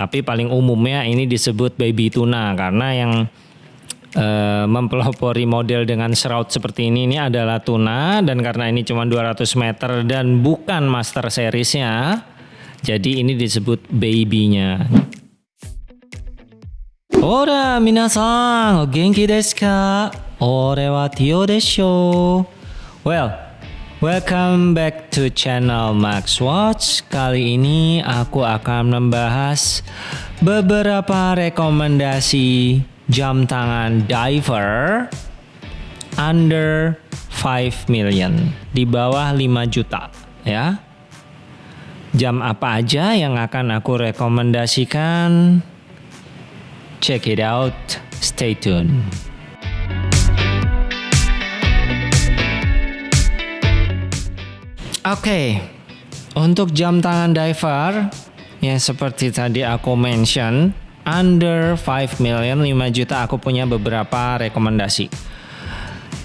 Tapi paling umumnya ini disebut baby tuna karena yang uh, mempelopori model dengan shroud seperti ini ini adalah tuna dan karena ini cuma 200 meter dan bukan master seriesnya, jadi ini disebut baby-nya. Ora minasan, genki desu ka? Ore wa Tio desho. Well, welcome back to channel Max Watch. Kali ini aku akan membahas beberapa rekomendasi jam tangan diver under 5 million, di bawah 5 juta, ya. Jam apa aja yang akan aku rekomendasikan? Check it out. Stay tuned. Okay. untuk jam tangan diver yang seperti tadi aku mention under 5 million 5 juta aku punya beberapa rekomendasi.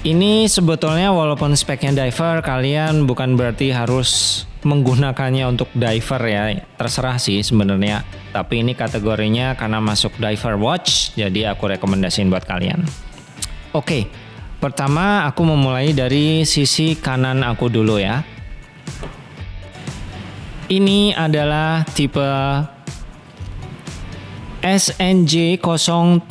Ini sebetulnya walaupun speknya diver kalian bukan berarti harus menggunakannya untuk diver ya terserah sih sebenarnya tapi ini kategorinya karena masuk diver watch jadi aku rekomendasiin buat kalian. Oke, pertama aku memulai dari sisi kanan aku dulu ya. Ini adalah tipe SNJ 031.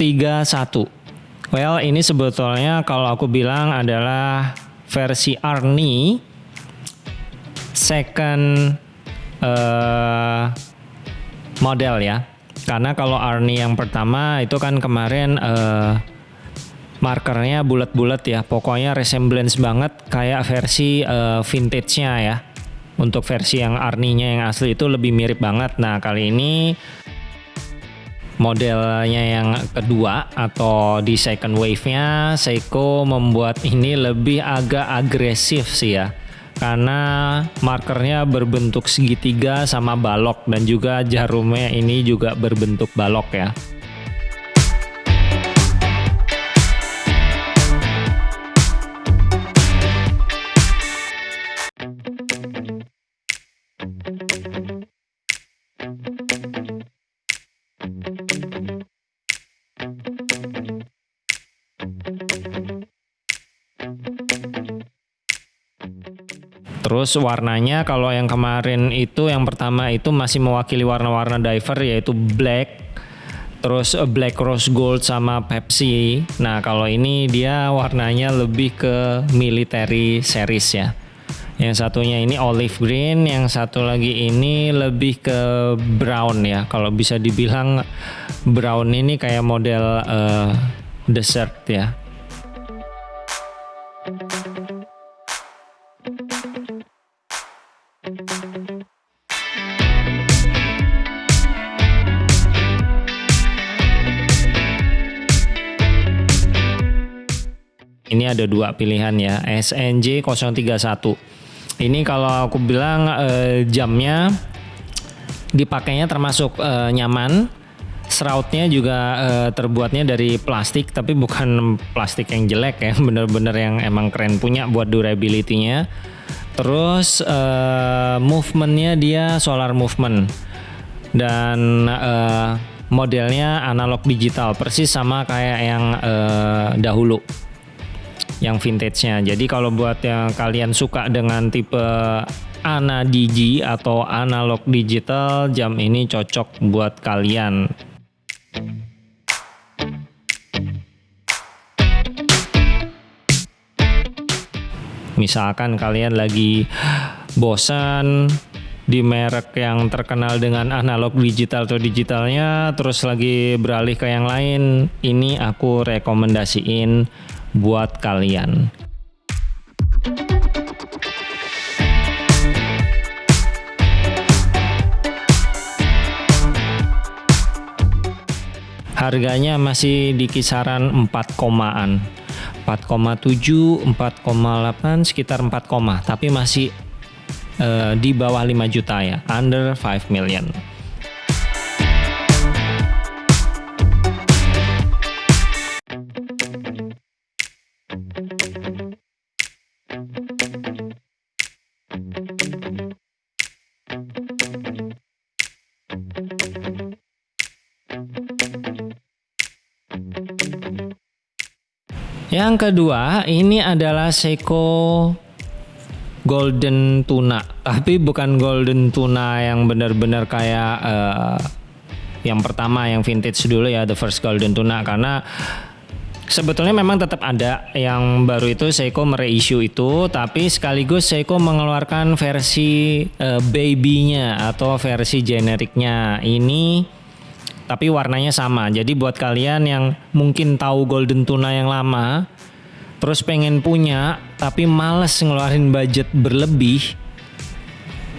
Well, ini sebetulnya kalau aku bilang adalah versi Arni second uh, model ya. Karena kalau Arni yang pertama itu kan kemarin uh, markernya bulat-bulat ya. Pokoknya resemblance banget kayak versi uh, vintage-nya ya untuk versi yang Arninya yang asli itu lebih mirip banget. Nah kali ini modelnya yang kedua atau di second wave-nya Seiko membuat ini lebih agak agresif sih ya karena markernya berbentuk segitiga sama balok dan juga jarumnya ini juga berbentuk balok ya Terus warnanya kalau yang kemarin itu yang pertama itu masih mewakili warna-warna diver yaitu black, terus black rose gold sama Pepsi. Nah kalau ini dia warnanya lebih ke military series ya. Yang satunya ini olive green, yang satu lagi ini lebih ke brown ya. Kalau bisa dibilang brown ini kayak model uh, dessert ya. Ini ada dua pilihan ya, SNJ 031. Ini kalau aku bilang eh, jamnya dipakainya termasuk eh, nyaman. Shroudnya juga eh, terbuatnya dari plastik, tapi bukan plastik yang jelek ya, bener-bener yang emang keren punya buat durability-nya. Terus eh, movementnya dia solar movement dan eh, modelnya analog digital, persis sama kayak yang dahulu yang vintage-nya. Jadi kalau buat yang kalian suka dengan tipe ana digi atau analog digital, jam ini cocok buat kalian. Misalkan kalian lagi bosan di merek yang terkenal dengan analog digital atau digitalnya terus lagi beralih ke yang lain ini aku rekomendasiin buat kalian. Harganya masih di kisaran 4 komaan. 4,7, 4,8, sekitar 4, tapi masih uh, di bawah 5 juta ya, under 5 million. Yang kedua, ini adalah Seiko golden tuna, tapi bukan golden tuna yang benar-benar kayak uh, yang pertama yang vintage dulu ya, the first golden tuna. Karena Sebetulnya memang tetap ada yang baru itu Seiko mereissue itu, tapi sekaligus Seiko mengeluarkan versi uh, baby-nya atau versi generiknya. Ini tapi warnanya sama. Jadi buat kalian yang mungkin tahu Golden Tuna yang lama, terus pengen punya tapi males ngeluarin budget berlebih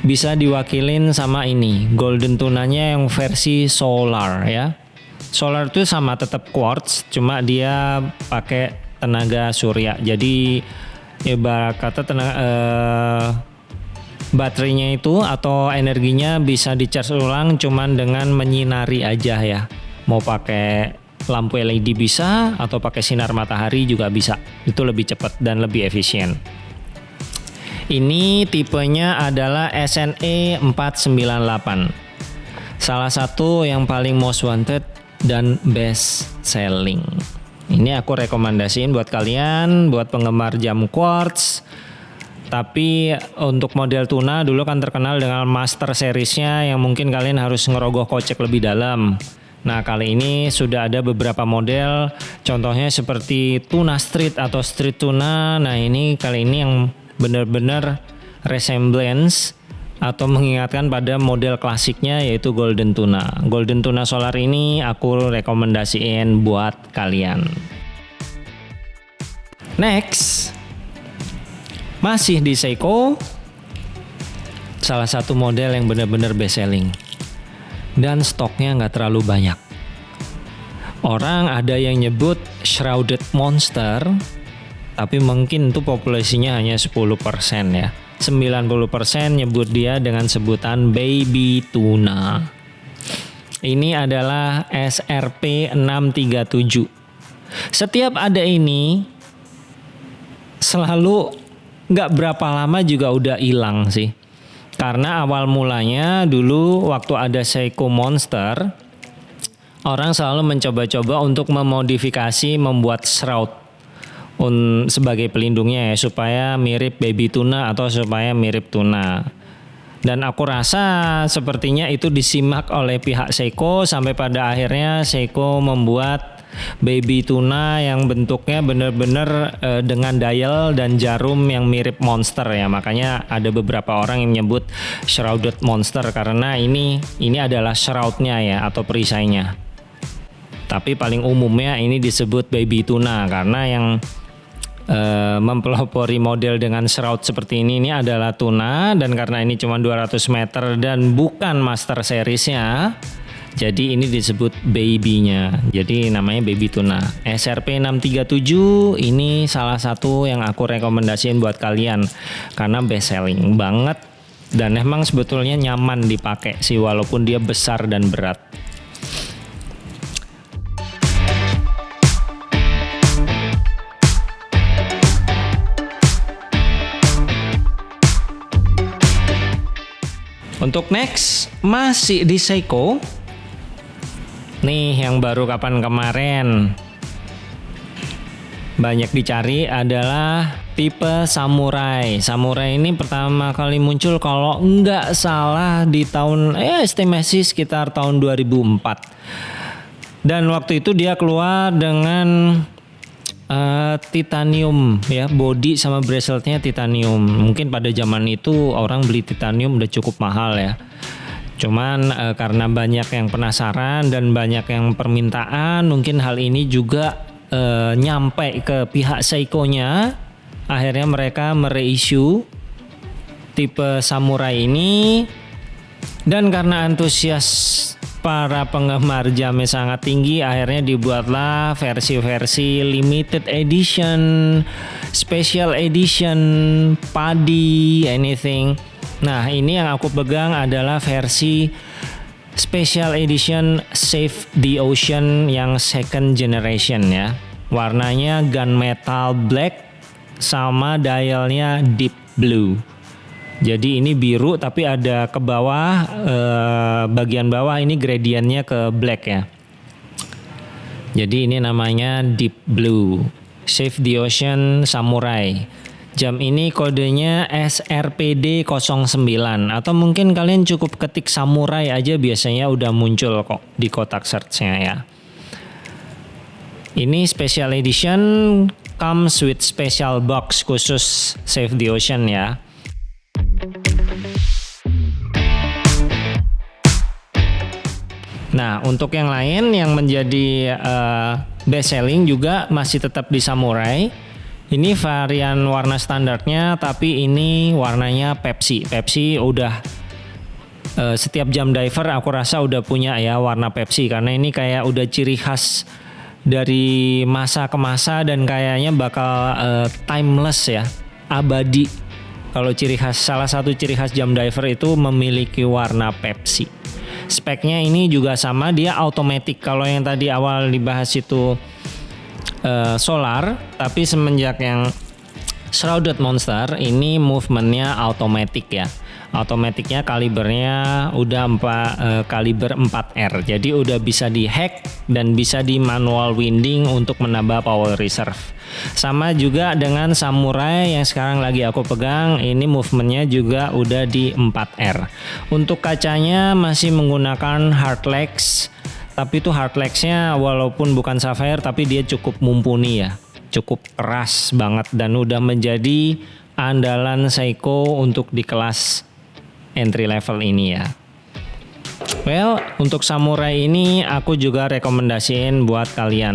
bisa diwakilin sama ini. Golden tunanya yang versi solar ya. Solar itu sama tetap quartz cuma dia pakai tenaga surya. Jadi ibarat kata tenaga eh, baterainya itu atau energinya bisa dicas ulang cuman dengan menyinari aja ya mau pakai lampu LED bisa atau pakai sinar matahari juga bisa. Itu lebih cepat dan lebih efisien. Ini tipenya adalah SNE 498. Salah satu yang paling most wanted dan best selling. Ini aku rekomendasiin buat kalian, buat penggemar jam quartz. Tapi untuk model tuna dulu kan terkenal dengan master seriesnya yang mungkin kalian harus ngerogoh kocek lebih dalam. Nah kali ini sudah ada beberapa model contohnya seperti tuna street atau street tuna. Nah ini kali ini yang benar-benar resemblance atau mengingatkan pada model klasiknya yaitu golden tuna. Golden tuna solar ini aku rekomendasiin buat kalian. Next, masih di Seiko, salah satu model yang benar-benar best selling dan stoknya nggak terlalu banyak. Orang ada yang nyebut shrouded monster, tapi mungkin itu populasinya hanya 10% ya. 90% nyebut dia dengan sebutan baby tuna. Ini adalah SRP 637. Setiap ada ini selalu nggak berapa lama juga udah hilang sih karena awal mulanya dulu waktu ada Seiko Monster, orang selalu mencoba-coba untuk memodifikasi membuat shroud un, sebagai pelindungnya ya supaya mirip baby tuna atau supaya mirip tuna. Dan aku rasa sepertinya itu disimak oleh pihak Seiko sampai pada akhirnya Seiko membuat baby tuna yang bentuknya benar-benar uh, dengan dial dan jarum yang mirip monster ya. Makanya ada beberapa orang yang menyebut shrouded monster karena ini ini adalah shroudnya ya atau perisainya. Tapi paling umumnya ini disebut baby tuna karena yang uh, mempelopori model dengan shroud seperti ini ini adalah tuna. Dan karena ini cuma 200 meter dan bukan master seriesnya jadi ini disebut baby-nya. Jadi namanya baby tuna. SRP 637 ini salah satu yang aku rekomendasiin buat kalian karena best selling banget dan emang sebetulnya nyaman dipakai sih walaupun dia besar dan berat. Untuk next masih di Seiko Nih yang baru kapan kemarin banyak dicari adalah tipe samurai. Samurai ini pertama kali muncul kalau nggak salah di tahun eh estimasi sekitar tahun 2004. Dan waktu itu dia keluar dengan uh, titanium ya, body sama braceletnya titanium. Mungkin pada zaman itu orang beli titanium udah cukup mahal ya. Cuman e, karena banyak yang penasaran dan banyak yang permintaan, mungkin hal ini juga e, nyampe ke pihak Seiko-nya. Akhirnya mereka mereissue tipe samurai ini dan karena antusias para penggemar jamnya sangat tinggi akhirnya dibuatlah versi-versi limited edition, special edition, padi, anything Nah, ini yang aku pegang adalah versi Special Edition Save the Ocean yang second generation ya. Warnanya gunmetal black sama dialnya deep blue. Jadi ini biru tapi ada ke bawah eh, bagian bawah ini gradiennya ke black ya. Jadi ini namanya deep blue. Save the Ocean Samurai. Jam ini kodenya SRPD 09 atau mungkin kalian cukup ketik samurai aja biasanya udah muncul kok di kotak searchnya ya. Ini special edition comes with special box khusus Save the Ocean ya. Nah, untuk yang lain yang menjadi uh, best selling juga masih tetap di Samurai. Ini varian warna standarnya, tapi ini warnanya Pepsi. Pepsi udah uh, setiap jam diver aku rasa udah punya ya warna Pepsi karena ini kayak udah ciri khas dari masa ke masa dan kayaknya bakal uh, timeless ya, abadi. Kalau ciri khas salah satu ciri khas jam diver itu memiliki warna Pepsi. Speknya ini juga sama, dia automatic. Kalau yang tadi awal dibahas itu uh, solar, tapi semenjak yang Shrouded Monster ini movementnya automatic ya. Automaticnya kalibernya udah 4 uh, eh, kaliber 4R. Jadi udah bisa dihack dan bisa di manual winding untuk menambah power reserve. Sama juga dengan Samurai yang sekarang lagi aku pegang, ini movementnya juga udah di 4R. Untuk kacanya masih menggunakan Hardlex, tapi itu Hardlexnya walaupun bukan Sapphire tapi dia cukup mumpuni ya. Cukup keras banget dan udah menjadi andalan Seiko untuk di kelas entry level ini ya. Well, untuk samurai ini aku juga rekomendasiin buat kalian.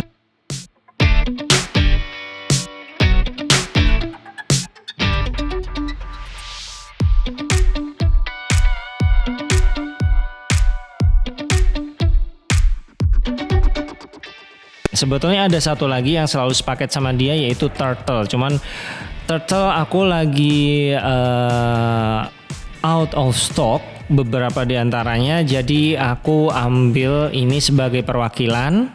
Sebetulnya ada satu lagi yang selalu sepaket sama dia yaitu turtle. Cuman turtle aku lagi uh, out of stock beberapa di antaranya. Jadi aku ambil ini sebagai perwakilan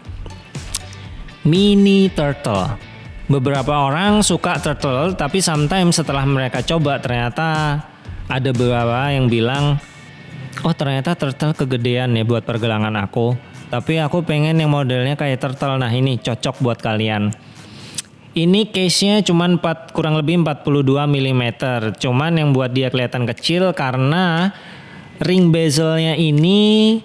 mini turtle. Beberapa orang suka turtle, tapi sometimes setelah mereka coba ternyata ada beberapa yang bilang, oh ternyata turtle kegedean ya buat pergelangan aku tapi aku pengen yang modelnya kayak turtle. Nah ini cocok buat kalian. Ini case-nya cuma 4 kurang lebih 42 mm. Cuman yang buat dia kelihatan kecil karena ring bezelnya ini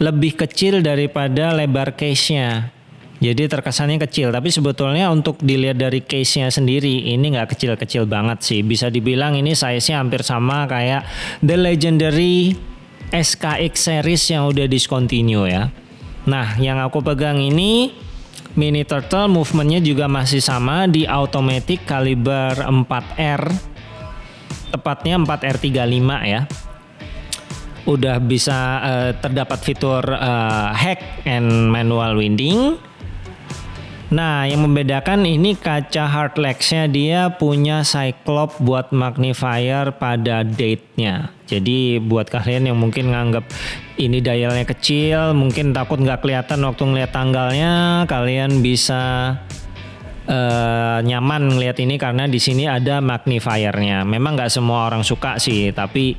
lebih kecil daripada lebar case-nya. Jadi terkesannya kecil, tapi sebetulnya untuk dilihat dari case-nya sendiri ini nggak kecil-kecil banget sih. Bisa dibilang ini size-nya hampir sama kayak The Legendary SKX series yang udah discontinue ya. Nah, yang aku pegang ini Mini Turtle movementnya juga masih sama di automatic kaliber 4R tepatnya 4R35 ya. Udah bisa uh, terdapat fitur uh, hack and manual winding Nah, yang membedakan ini kaca hardlex-nya dia punya cyclop buat magnifier pada date-nya. Jadi buat kalian yang mungkin nganggap ini dialnya kecil, mungkin takut nggak kelihatan waktu ngeliat tanggalnya, kalian bisa uh, nyaman ngeliat ini karena di sini ada magnifiernya. Memang nggak semua orang suka sih, tapi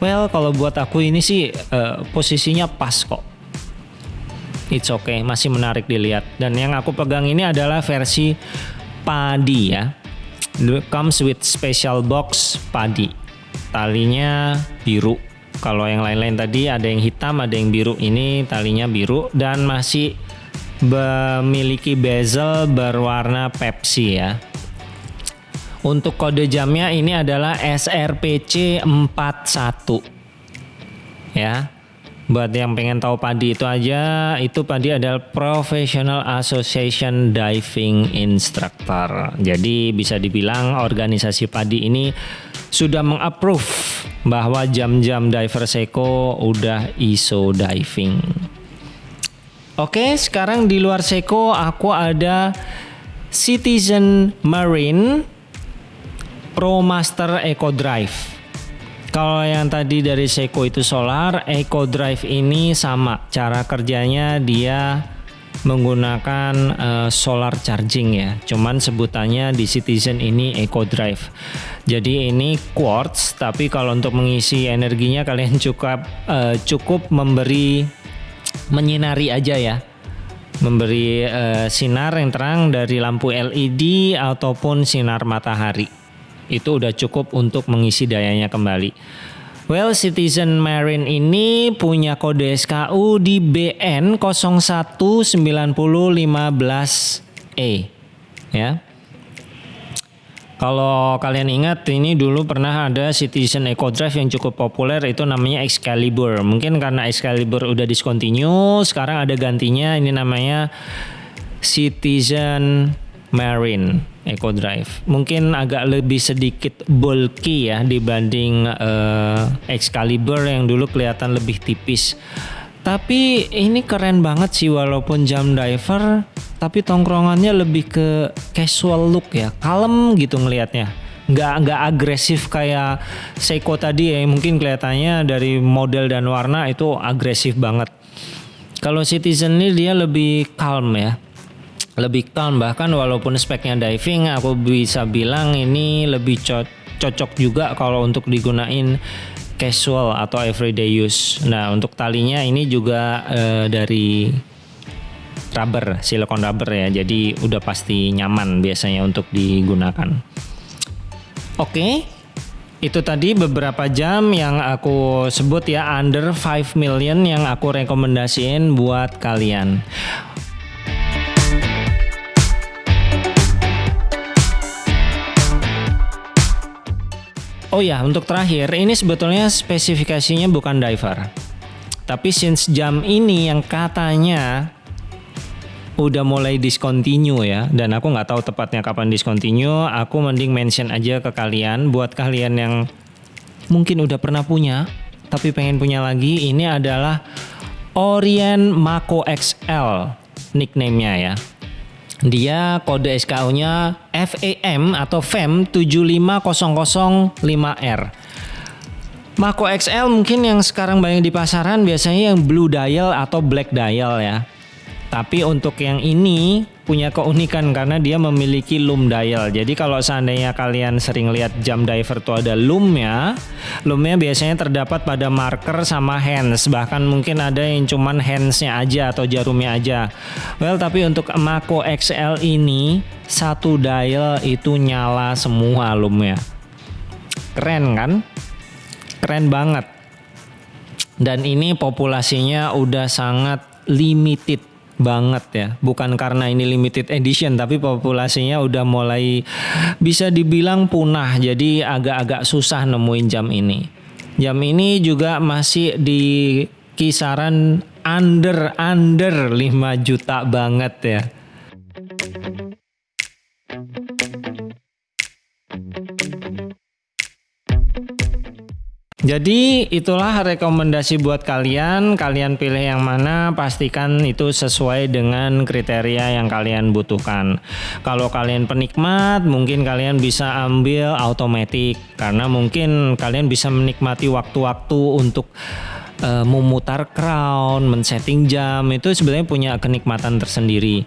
well kalau buat aku ini sih uh, posisinya pas kok it's okay, masih menarik dilihat. Dan yang aku pegang ini adalah versi padi ya. Comes with special box padi. Talinya biru. Kalau yang lain-lain tadi ada yang hitam, ada yang biru. Ini talinya biru dan masih memiliki bezel berwarna Pepsi ya. Untuk kode jamnya ini adalah SRPC 41. Ya. Buat yang pengen tahu Padi itu aja, itu Padi adalah Professional Association Diving Instructor. Jadi bisa dibilang organisasi Padi ini sudah mengapprove bahwa jam-jam diver Seiko udah ISO diving. Oke, sekarang di luar Seiko aku ada Citizen Marine Pro Master Eco Drive. Kalau yang tadi dari Seiko itu solar, Eco Drive ini sama. Cara kerjanya dia menggunakan uh, solar charging ya. Cuman sebutannya di Citizen ini Eco Drive. Jadi ini quartz, tapi kalau untuk mengisi energinya kalian cukup uh, cukup memberi menyinari aja ya. memberi uh, sinar yang terang dari lampu LED ataupun sinar matahari. Itu udah cukup untuk mengisi dayanya kembali. Well, Citizen Marine ini punya kode SKU di BN 019015E ya. Kalau kalian ingat ini dulu pernah ada Citizen Eco Drive yang cukup populer itu namanya Excalibur. Mungkin karena Excalibur udah discontinue, sekarang ada gantinya ini namanya Citizen Marine Eco Drive. Mungkin agak lebih sedikit bulky ya dibanding uh, Excalibur yang dulu kelihatan lebih tipis. Tapi ini keren banget sih walaupun jam diver tapi tongkrongannya lebih ke casual look ya, kalem gitu ngelihatnya. Nggak nggak agresif kayak Seiko tadi ya, mungkin kelihatannya dari model dan warna itu agresif banget. Kalau Citizen ini dia lebih calm ya, lebih calm bahkan walaupun speknya diving aku bisa bilang ini lebih co cocok juga kalau untuk digunain casual atau everyday use. Nah untuk talinya ini juga uh, dari rubber, silikon rubber ya. Jadi udah pasti nyaman biasanya untuk digunakan. Oke. Itu tadi beberapa jam yang aku sebut ya under 5 million yang aku rekomendasiin buat kalian. Oh ya, untuk terakhir, ini sebetulnya spesifikasinya bukan diver. Tapi since jam ini yang katanya udah mulai discontinue ya dan aku nggak tahu tepatnya kapan discontinue aku mending mention aja ke kalian buat kalian yang mungkin udah pernah punya tapi pengen punya lagi ini adalah Orient Mako XL nickname-nya ya dia kode SKU-nya FAM atau FAM 75005R Mako XL mungkin yang sekarang banyak di pasaran biasanya yang blue dial atau black dial ya. Tapi untuk yang ini punya keunikan karena dia memiliki loom dial. Jadi kalau seandainya kalian sering lihat jam diver tuh ada loomnya, loomnya biasanya terdapat pada marker sama hands. Bahkan mungkin ada yang cuman handsnya aja atau jarumnya aja. Well tapi untuk Mako XL ini satu dial itu nyala semua loomnya. Keren kan? Keren banget. Dan ini populasinya udah sangat limited banget ya. Bukan karena ini limited edition tapi populasinya udah mulai bisa dibilang punah. Jadi agak-agak susah nemuin jam ini. Jam ini juga masih di kisaran under under 5 juta banget ya. Jadi itulah rekomendasi buat kalian. Kalian pilih yang mana, pastikan itu sesuai dengan kriteria yang kalian butuhkan. Kalau kalian penikmat, mungkin kalian bisa ambil automatic karena mungkin kalian bisa menikmati waktu-waktu untuk uh, memutar crown, men-setting jam itu sebenarnya punya kenikmatan tersendiri.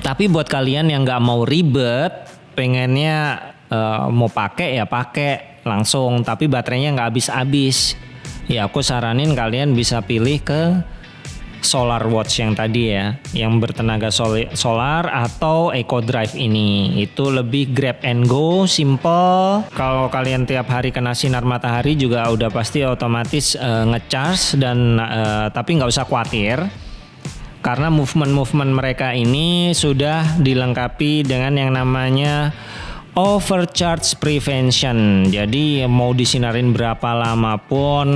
Tapi buat kalian yang nggak mau ribet, pengennya uh, mau pakai ya pakai langsung tapi baterainya nggak habis-habis. Ya aku saranin kalian bisa pilih ke solar watch yang tadi ya yang bertenaga solar atau eco drive ini. Itu lebih grab and go simple. Kalau kalian tiap hari kena sinar matahari juga udah pasti otomatis uh, ngecharge dan uh, tapi nggak usah khawatir. Karena movement-movement mereka ini sudah dilengkapi dengan yang namanya overcharge prevention. Jadi mau disinarin berapa lama pun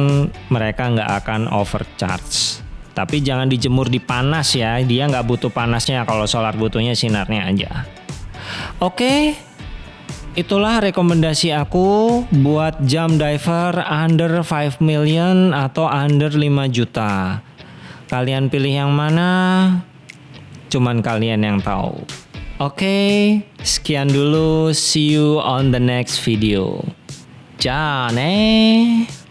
mereka nggak akan overcharge. Tapi jangan dijemur di panas ya. Dia nggak butuh panasnya kalau solar butuhnya sinarnya aja. Oke, itulah rekomendasi aku buat jam diver under 5 million atau under 5 juta. Kalian pilih yang mana? Cuman kalian yang tahu. Oke, okay, sekian dulu. See you on the next video. Nih.